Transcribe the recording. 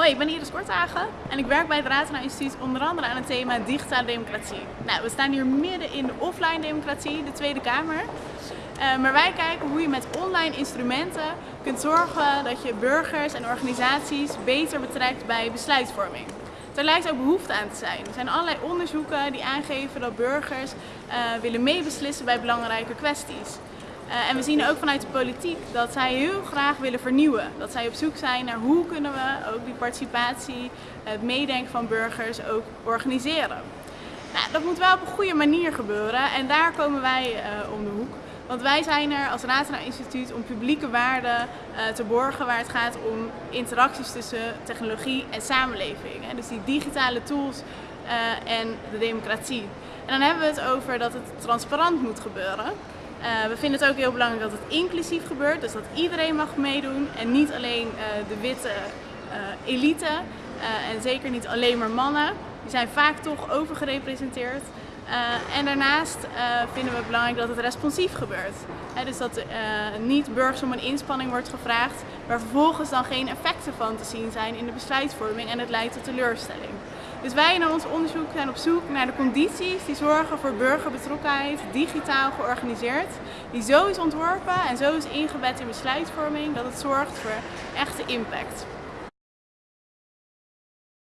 Hoi, ik ben Iris Korthagen en ik werk bij het Ratena Instituut onder andere aan het thema digitale democratie. Nou, we staan hier midden in de offline democratie, de Tweede Kamer. Uh, maar wij kijken hoe je met online instrumenten kunt zorgen dat je burgers en organisaties beter betrekt bij besluitvorming. Er lijkt ook behoefte aan te zijn. Er zijn allerlei onderzoeken die aangeven dat burgers uh, willen meebeslissen bij belangrijke kwesties. Uh, en we zien ook vanuit de politiek dat zij heel graag willen vernieuwen. Dat zij op zoek zijn naar hoe kunnen we ook die participatie, het meedenken van burgers ook organiseren. Nou, dat moet wel op een goede manier gebeuren en daar komen wij uh, om de hoek. Want wij zijn er als Ratena Instituut om publieke waarden uh, te borgen waar het gaat om interacties tussen technologie en samenleving. Dus die digitale tools en de democratie. En dan hebben we het over dat het transparant moet gebeuren. Uh, we vinden het ook heel belangrijk dat het inclusief gebeurt, dus dat iedereen mag meedoen en niet alleen uh, de witte uh, elite en zeker niet alleen maar mannen. Die zijn vaak toch overgerepresenteerd. en daarnaast vinden we het belangrijk dat het responsief gebeurt. Dus dat niet burgers om een inspanning wordt gevraagd, waar vervolgens dan geen effecten van te zien zijn in de besluitvorming en het leidt tot teleurstelling. Dus wij in ons onderzoek zijn op zoek naar de condities die zorgen voor burgerbetrokkenheid, digitaal georganiseerd, die zo is ontworpen en zo is ingebed in besluitvorming dat het zorgt voor echte impact.